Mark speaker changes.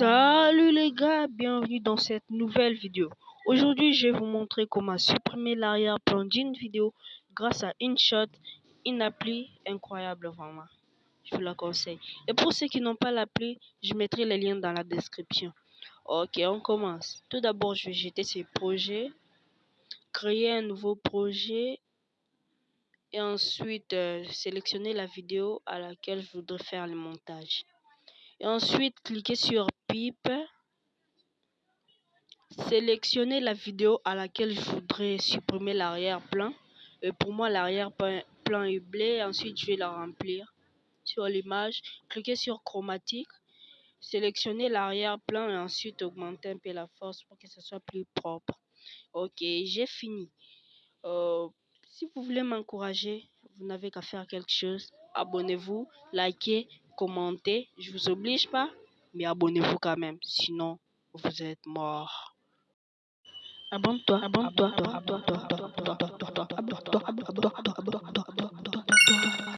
Speaker 1: Salut les gars, bienvenue dans cette nouvelle vidéo. Aujourd'hui, je vais vous montrer comment supprimer l'arrière-plan d'une vidéo grâce à InShot, une appli incroyable vraiment. Je vous la conseille. Et pour ceux qui n'ont pas l'appli, je mettrai les liens dans la description. Ok, on commence. Tout d'abord, je vais jeter ces projets, créer un nouveau projet et ensuite euh, sélectionner la vidéo à laquelle je voudrais faire le montage. Et ensuite, cliquez sur pipe. Sélectionnez la vidéo à laquelle je voudrais supprimer l'arrière-plan. Pour moi, l'arrière-plan est bleu. Ensuite, je vais la remplir sur l'image. Cliquez sur chromatique. Sélectionnez l'arrière-plan et ensuite augmentez un peu la force pour que ce soit plus propre. Ok, j'ai fini. Euh, si vous voulez m'encourager, vous n'avez qu'à faire quelque chose. Abonnez-vous, likez, commentez. Je vous oblige pas, mais abonnez-vous quand même. Sinon, vous êtes mort. Abonne-toi, abonne-toi, abonne-toi, abonne-toi, abonne-toi, abonne-toi, abonne-toi, abonne-toi.